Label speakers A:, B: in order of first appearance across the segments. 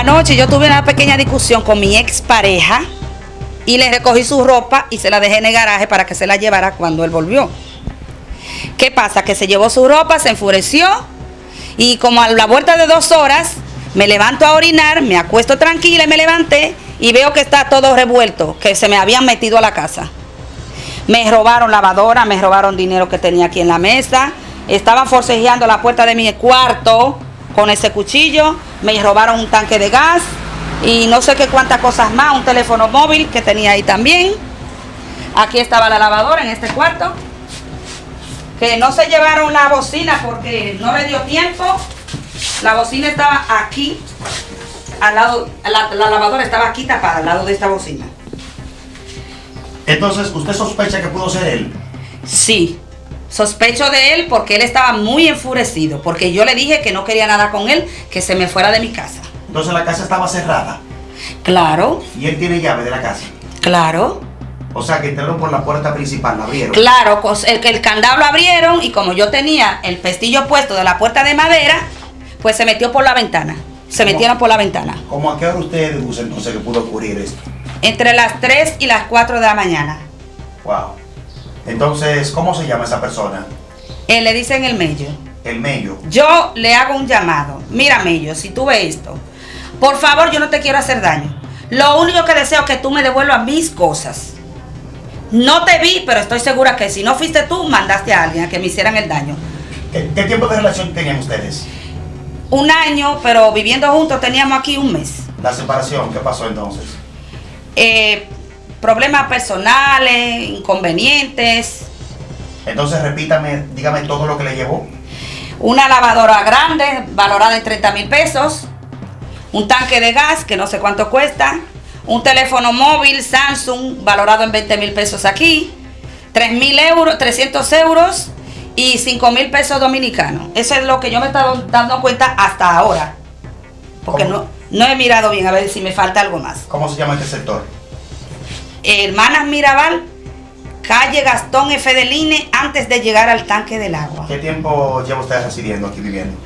A: Anoche yo tuve una pequeña discusión con mi expareja y le recogí su ropa y se la dejé en el garaje para que se la llevara cuando él volvió. ¿Qué pasa? Que se llevó su ropa, se enfureció y como a la vuelta de dos horas me levanto a orinar, me acuesto tranquila y me levanté y veo que está todo revuelto, que se me habían metido a la casa. Me robaron lavadora, me robaron dinero que tenía aquí en la mesa, estaban forcejeando la puerta de mi cuarto con ese cuchillo, me robaron un tanque de gas y no sé qué cuántas cosas más, un teléfono móvil que tenía ahí también. Aquí estaba la lavadora en este cuarto. Que no se llevaron la bocina porque no le dio tiempo. La bocina estaba aquí, al lado, la, la lavadora estaba aquí tapada, al lado de esta bocina.
B: Entonces, ¿usted sospecha que pudo ser él?
A: Sí, sospecho de él porque él estaba muy enfurecido, porque yo le dije que no quería nada con él, que se me fuera de mi casa.
B: Entonces la casa estaba cerrada
A: Claro,
B: y él tiene llave de la casa.
A: claro,
B: O sea que entraron por la puerta principal, la abrieron.
A: claro, el, el candado lo abrieron y como yo tenía el pestillo puesto de la puerta de madera, pues se metió por la ventana. Se
B: ¿Cómo?
A: metieron por la ventana.
B: ¿Cómo a qué hora usted deduce entonces que pudo ocurrir esto?
A: Entre las 3 y las 4 de la mañana.
B: Wow. Entonces, ¿cómo se llama esa persona?
A: Él le dice en el medio.
B: El Mello.
A: Yo le hago un llamado. Mira, Mello, si tú ves esto, por favor, yo no te quiero hacer daño. Lo único que deseo es que tú me devuelvas mis cosas. No te vi, pero estoy segura que si no fuiste tú, mandaste a alguien a que me hicieran el daño.
B: ¿Qué, qué tiempo de relación tenían ustedes?
A: Un año, pero viviendo juntos teníamos aquí un mes.
B: La separación, ¿qué pasó entonces?
A: Eh, problemas personales, inconvenientes,
B: Entonces, repítame, dígame todo lo que le llevó.
A: una lavadora grande valorada en 30 mil pesos, un tanque de gas que no sé cuánto cuesta, un teléfono móvil Samsung valorado en 20 mil pesos aquí, 3 mil euros, 300 euros y 5 mil pesos dominicanos. Eso es lo que yo me he estado dando cuenta hasta ahora. Porque
B: ¿Cómo?
A: no, no he mirado bien a ver si me falta algo más.
B: ¿Cómo se llama este sector?
A: Hermanas Mirabal, calle Gastón F. de Line, antes de llegar al tanque del agua.
B: ¿Qué tiempo lleva usted residiendo aquí viviendo?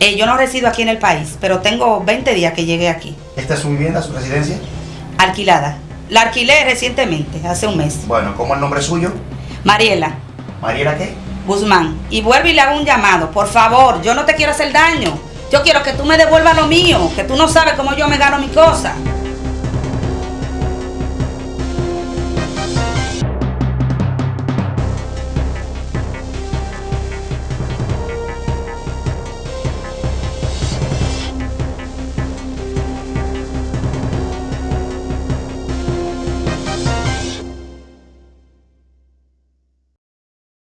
A: Eh, yo no resido aquí en el país, pero tengo 20 días que llegué aquí,
B: ¿Esta es su vivienda, su residencia?
A: alquilada. La alquilé recientemente, hace un mes.
B: Bueno, ¿cómo es el nombre suyo?
A: Mariela
B: ¿Mariela qué?
A: Guzmán. Y vuelvo y le hago un llamado. Por favor, yo no te quiero hacer daño. Yo quiero que tú me devuelvas lo mío, que tú no sabes cómo yo me gano mi cosa.